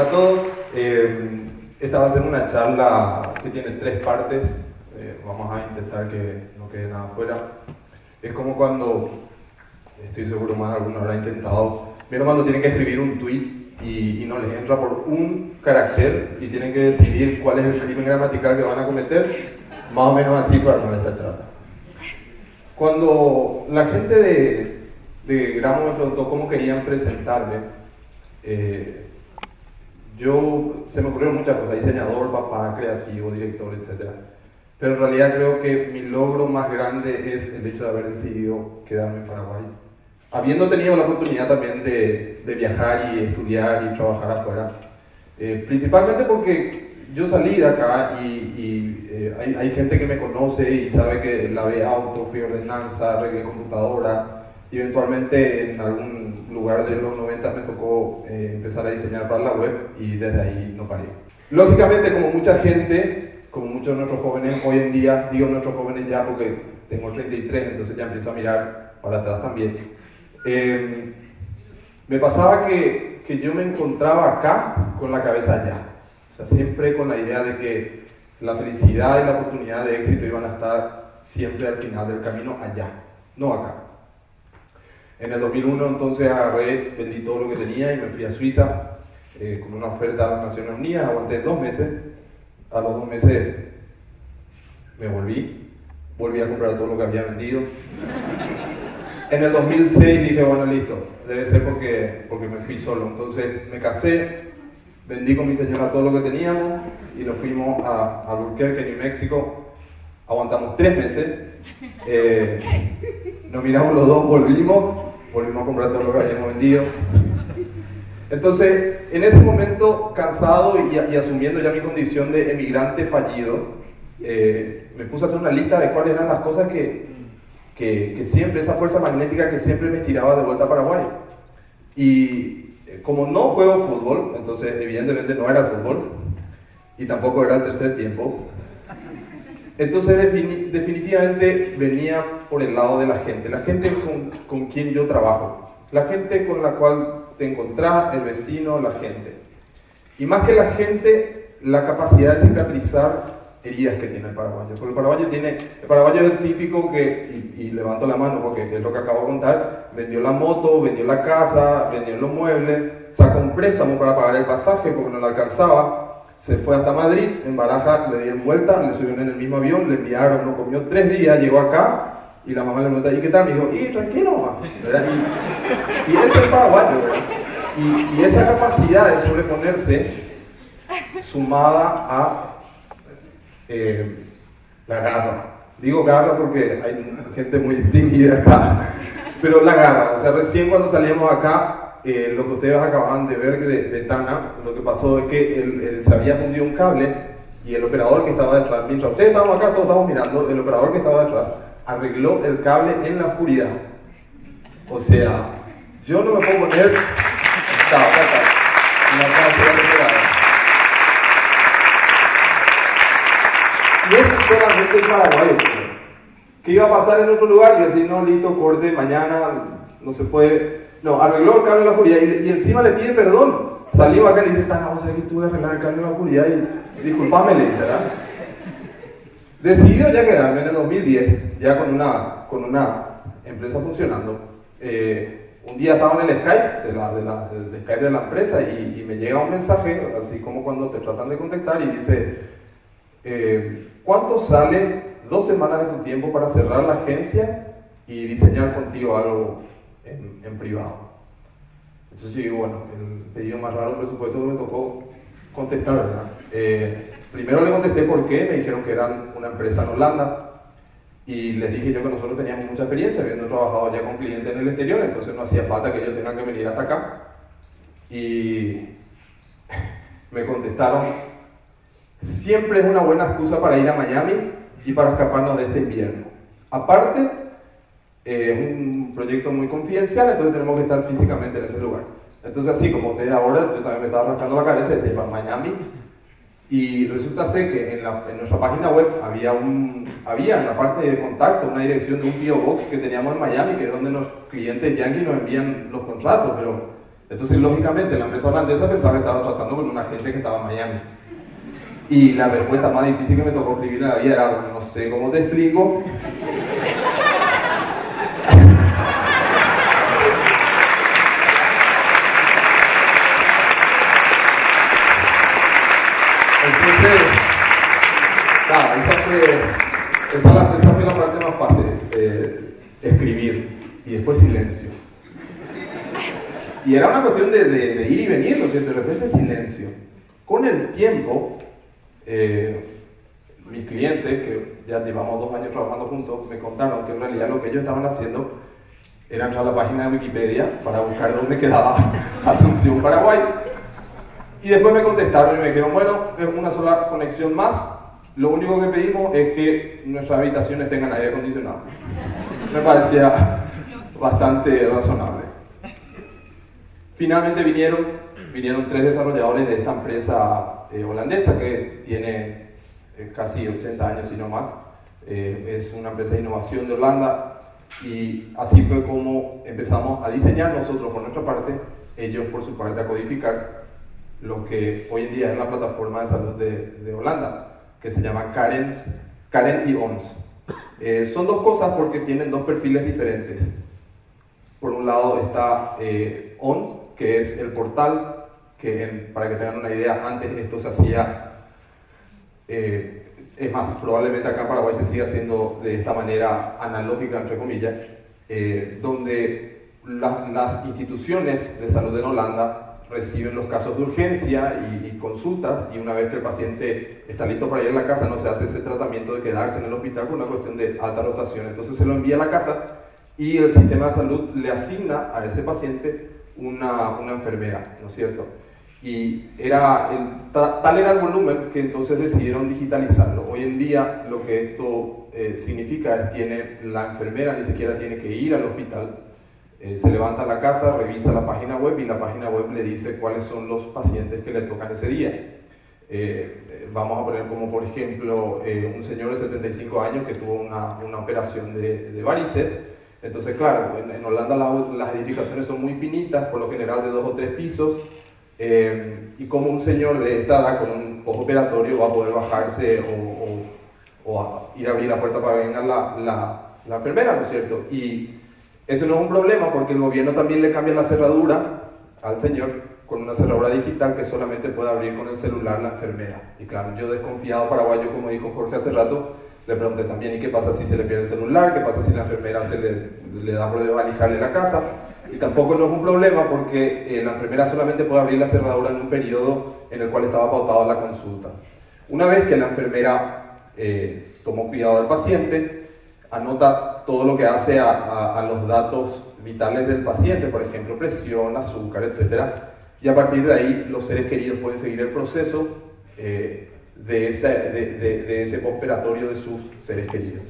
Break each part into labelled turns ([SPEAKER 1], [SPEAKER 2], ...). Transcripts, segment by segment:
[SPEAKER 1] A todos. Eh, esta va a ser una charla que tiene tres partes. Eh, vamos a intentar que no quede nada fuera. Es como cuando, estoy seguro más de alguno habrá intentado, vieron cuando tienen que escribir un tweet y, y, no les entra por un carácter y tienen que decidir cuál es el crimen gramatical que van a cometer. Más o menos así para armar esta charla. Cuando la gente de, de Gramo me preguntó cómo querían presentarme, eh, yo se me ocurrieron muchas cosas, diseñador, papá, creativo, director, etc. Pero en realidad creo que mi logro más grande es el hecho de haber decidido quedarme en Paraguay. Habiendo tenido la oportunidad también de, de viajar y estudiar y trabajar afuera. Eh, principalmente porque yo salí de acá y, y eh, hay, hay, gente que me conoce y sabe que lavé auto, fui ordenanza, arreglé computadora, y eventualmente en algún lugar de los 90 me tocó eh, empezar a diseñar para la web y desde ahí no paré. Lógicamente, como mucha gente, como muchos de nuestros jóvenes hoy en día, digo nuestros jóvenes ya porque tengo 33, entonces ya empiezo a mirar para atrás también, eh, me pasaba que, que yo me encontraba acá con la cabeza allá. O sea, siempre con la idea de que la felicidad y la oportunidad de éxito iban a estar siempre al final del camino allá, no acá. En el 2001 entonces agarré, vendí todo lo que tenía y me fui a Suiza eh, con una oferta a las Naciones Unidas, aguanté dos meses, a los dos meses me volví, volví a comprar todo lo que había vendido. En el 2006 dije, bueno, listo, debe ser porque, porque me fui solo. Entonces me casé, vendí con mi señora todo lo que teníamos y nos fuimos a, a Albuquerque, New México. Aguantamos tres meses, eh, nos miramos los dos, volvimos volvimos a comprar todo lo que habíamos vendido. Entonces, en ese momento, cansado y, y asumiendo ya mi condición de emigrante fallido, eh, me puse a hacer una lista de cuáles eran las cosas que, que, que, siempre, esa fuerza magnética que siempre me tiraba de vuelta a Paraguay. Y eh, como no juego fútbol, entonces evidentemente no era el fútbol, y tampoco era el tercer tiempo, entonces definitivamente venía por el lado de la gente, la gente con, con, quien yo trabajo, la gente con la cual te encontrás, el vecino, la gente. Y más que la gente, la capacidad de cicatrizar heridas que tiene el paraguayo. Porque el paraguayo tiene, el paraguayo es el típico que, y, y levanto la mano porque es lo que acabo de contar, vendió la moto, vendió la casa, vendió los muebles, sacó un préstamo para pagar el pasaje porque no le alcanzaba, se fue hasta Madrid, en Baraja le dieron vuelta, le subieron en el mismo avión, le enviaron, no comió tres días, llegó acá y la mamá le preguntó, ¿y qué tal? Me dijo, y tranquilo. Y, y ese es paraguayo, y, esa capacidad de sobreponerse, sumada a eh, la garra. Digo garra porque hay gente muy distinguida acá, pero la garra. O sea, recién cuando salíamos acá, eh, lo que ustedes acaban de ver de, de, Tana, lo que pasó es que él, él se había fundido un cable y el operador que estaba detrás, mientras ustedes estaban acá, todos estamos mirando, el operador que estaba detrás arregló el cable en la oscuridad. O sea, yo no me puedo poner... Está, acá está. La y es solamente paraguayo. ¿Qué iba a pasar en otro lugar? Y así, no, listo, corte, mañana, no se puede no, arregló el cable de la oscuridad y, encima le pide perdón. Salió acá y le dice, Tana, vos sabés que tuve que arreglar el cable de la oscuridad y disculpame, le dice. Decidido ya quedarme en el 2010, ya con una, con una empresa funcionando. Eh, un día estaba en el Skype, de la, de la, Skype de la empresa, y, y, me llega un mensaje, así como cuando te tratan de contactar, y dice, eh, ¿cuánto sale dos semanas de tu tiempo para cerrar la agencia y diseñar contigo algo en, en, privado. Entonces yo digo, bueno, el pedido más raro presupuesto me tocó contestar, ¿verdad? Eh, primero le contesté por qué, me dijeron que eran una empresa en Holanda y les dije yo que nosotros teníamos mucha experiencia, habiendo trabajado ya con clientes en el exterior, entonces no hacía falta que ellos tengan que venir hasta acá. Y me contestaron, siempre es una buena excusa para ir a Miami y para escaparnos de este invierno. Aparte, eh, es un proyecto muy confidencial, entonces tenemos que estar físicamente en ese lugar. Entonces, así como ustedes ahora, yo también me estaba rascando la cabeza y decía, Miami. Y resulta ser que en, la, en, nuestra página web había, un, había en la parte de contacto una dirección de un PO Box que teníamos en Miami, que es donde los clientes yankees nos envían los contratos, pero Entonces, lógicamente, la empresa holandesa pensaba que estaba tratando con una agencia que estaba en Miami. Y la respuesta más difícil que me tocó escribir en la vida era, no sé cómo te explico. Esa, esa fue la parte más fácil, eh, escribir y después silencio. Y era una cuestión de, de, de ir y venir, ¿no es cierto? De repente silencio. Con el tiempo, eh, mis clientes, que ya llevamos dos años trabajando juntos, me contaron que en realidad lo que ellos estaban haciendo era entrar a la página de Wikipedia para buscar dónde quedaba Asunción, Paraguay. Y después me contestaron y me dijeron, bueno, es una sola conexión más, lo único que pedimos es que nuestras habitaciones tengan aire acondicionado. Me parecía bastante razonable. Finalmente vinieron, vinieron tres desarrolladores de esta empresa eh, holandesa que tiene eh, casi 80 años y no más. Eh, es una empresa de innovación de Holanda y así fue como empezamos a diseñar nosotros por nuestra parte, ellos por su parte a codificar lo que hoy en día es la plataforma de salud de, de Holanda, que se llama Karen, Karen y ONS. Eh, son dos cosas porque tienen dos perfiles diferentes. Por un lado está eh, ONS, que es el portal, que en, para que tengan una idea, antes esto se hacía, eh, es más, probablemente acá en Paraguay se sigue haciendo de esta manera analógica, entre comillas, eh, donde la, las instituciones de salud en Holanda reciben los casos de urgencia y, y, consultas y una vez que el paciente está listo para ir a la casa no se hace ese tratamiento de quedarse en el hospital por una cuestión de alta rotación. Entonces se lo envía a la casa y el sistema de salud le asigna a ese paciente una, una enfermera, ¿no es cierto? Y era el, tal era el volumen que entonces decidieron digitalizarlo. Hoy en día lo que esto eh, significa es que la enfermera ni siquiera tiene que ir al hospital, eh, se levanta a la casa, revisa la página web y la página web le dice cuáles son los pacientes que le tocan ese día. Eh, vamos a poner como por ejemplo eh, un señor de 75 años que tuvo una, una operación de, de, varices. Entonces, claro, en, Holanda la, las edificaciones son muy finitas, por lo general de dos o tres pisos, eh, y como un señor de esta edad con un operatorio va a poder bajarse o, o, ir a abrir la puerta para que venga la, la, la enfermera, ¿no es cierto? Y eso no es un problema porque el gobierno también le cambia la cerradura al señor con una cerradura digital que solamente puede abrir con el celular la enfermera. Y claro, yo desconfiado paraguayo, como dijo Jorge hace rato, le pregunté también, ¿y qué pasa si se le pierde el celular? ¿Qué pasa si la enfermera se le, da por desvalijarle la casa? Y tampoco no es un problema porque eh, la enfermera solamente puede abrir la cerradura en un periodo en el cual estaba pautada la consulta. Una vez que la enfermera eh, tomó cuidado del paciente, anota todo lo que hace a, a, a, los datos vitales del paciente, por ejemplo, presión, azúcar, etc. Y a partir de ahí los seres queridos pueden seguir el proceso eh, de, de, de, de ese postoperatorio de sus seres queridos.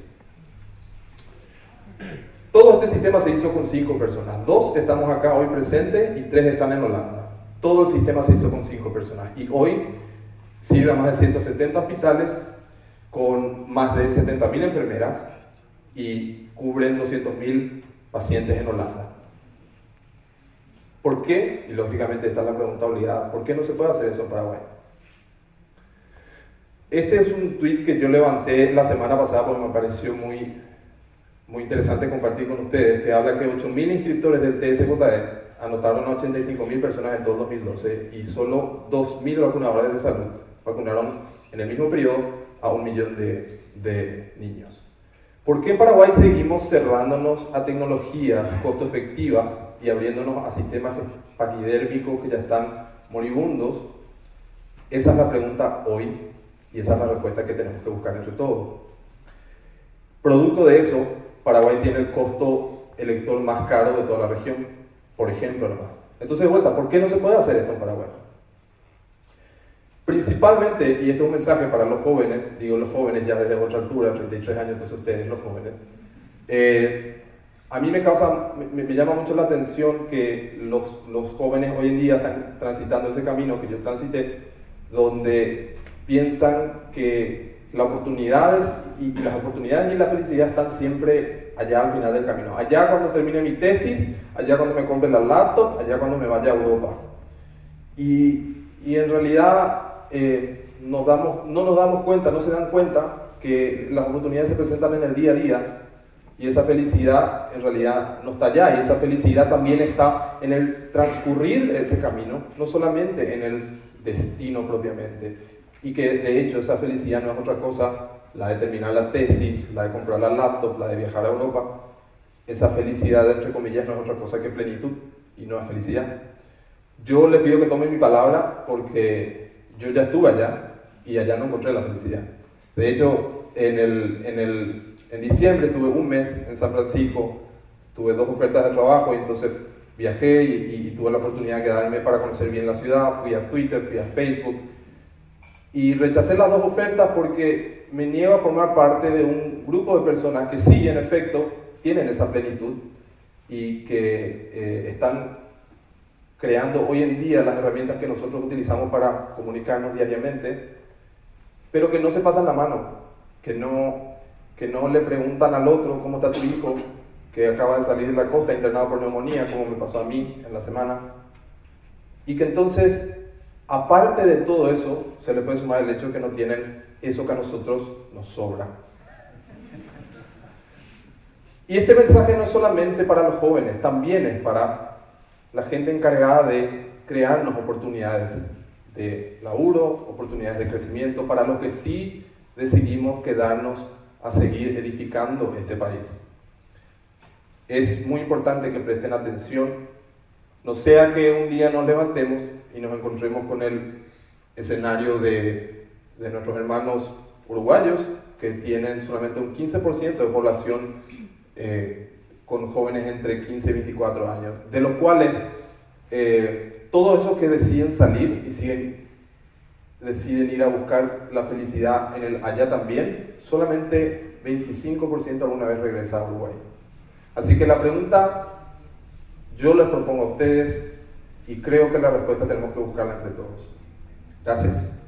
[SPEAKER 1] Todo este sistema se hizo con cinco personas. Dos estamos acá hoy presentes y tres están en Holanda. Todo el sistema se hizo con cinco personas. Y hoy sirve a más de 170 hospitales con más de 70.000 enfermeras y cubren 200.000 pacientes en Holanda. ¿Por qué? Y lógicamente está la pregunta obligada, ¿por qué no se puede hacer eso en Paraguay? Este es un tweet que yo levanté la semana pasada porque me pareció muy, muy interesante compartir con ustedes, que habla que 8.000 inscriptores del TSJE anotaron a 85.000 personas en todo el 2012 y solo 2.000 vacunadores de salud vacunaron en el mismo periodo a un millón de, de niños. ¿Por qué en Paraguay seguimos cerrándonos a tecnologías costo efectivas y abriéndonos a sistemas paquidérmicos que ya están moribundos? Esa es la pregunta hoy y esa es la respuesta que tenemos que buscar entre todos. Producto de eso, Paraguay tiene el costo electoral más caro de toda la región, por ejemplo, nomás. Entonces, de vuelta, ¿por qué no se puede hacer esto en Paraguay? Principalmente, y este es un mensaje para los jóvenes, digo los jóvenes ya desde otra altura, 33 años, entonces ustedes los jóvenes, eh, a mí me causa, me, me, llama mucho la atención que los, los jóvenes hoy en día están transitando ese camino que yo transité, donde piensan que la oportunidad y, y las oportunidades y la felicidad están siempre allá al final del camino. Allá cuando termine mi tesis, allá cuando me compre la laptop, allá cuando me vaya a Europa. Y, y en realidad eh, nos damos, no nos damos cuenta, no se dan cuenta que las oportunidades se presentan en el día a día y esa felicidad en realidad no está allá y esa felicidad también está en el transcurrir ese camino, no solamente en el destino propiamente. Y que de hecho esa felicidad no es otra cosa, la de terminar la tesis, la de comprar la laptop, la de viajar a Europa. Esa felicidad, entre comillas, no es otra cosa que plenitud y no es felicidad. Yo le pido que tome mi palabra porque yo ya estuve allá y allá no encontré la felicidad. De hecho, en, el, en, el, en diciembre tuve un mes en San Francisco, tuve dos ofertas de trabajo y entonces viajé y, tuve la oportunidad de quedarme para conocer bien la ciudad, fui a Twitter, fui a Facebook y rechacé las dos ofertas porque me niego a formar parte de un grupo de personas que sí, en efecto, tienen esa plenitud y que eh, están creando hoy en día las herramientas que nosotros utilizamos para comunicarnos diariamente, pero que no se pasan la mano, que no, que no le preguntan al otro cómo está tu hijo, que acaba de salir de la costa internado por neumonía, como me pasó a mí en la semana, y que entonces, aparte de todo eso, se le puede sumar el hecho que no tienen eso que a nosotros nos sobra. Y este mensaje no es solamente para los jóvenes, también es para la gente encargada de crearnos oportunidades de laburo, oportunidades de crecimiento, para los que sí decidimos quedarnos a seguir edificando este país. Es muy importante que presten atención, no sea que un día nos levantemos y nos encontremos con el escenario de, de nuestros hermanos uruguayos que tienen solamente un 15% de población eh, con jóvenes entre 15 y 24 años, de los cuales eh, todos esos que deciden salir y siguen, deciden ir a buscar la felicidad en el allá también, solamente 25% alguna vez regresa a Uruguay. Así que la pregunta yo les propongo a ustedes y creo que la respuesta tenemos que buscarla entre todos. Gracias.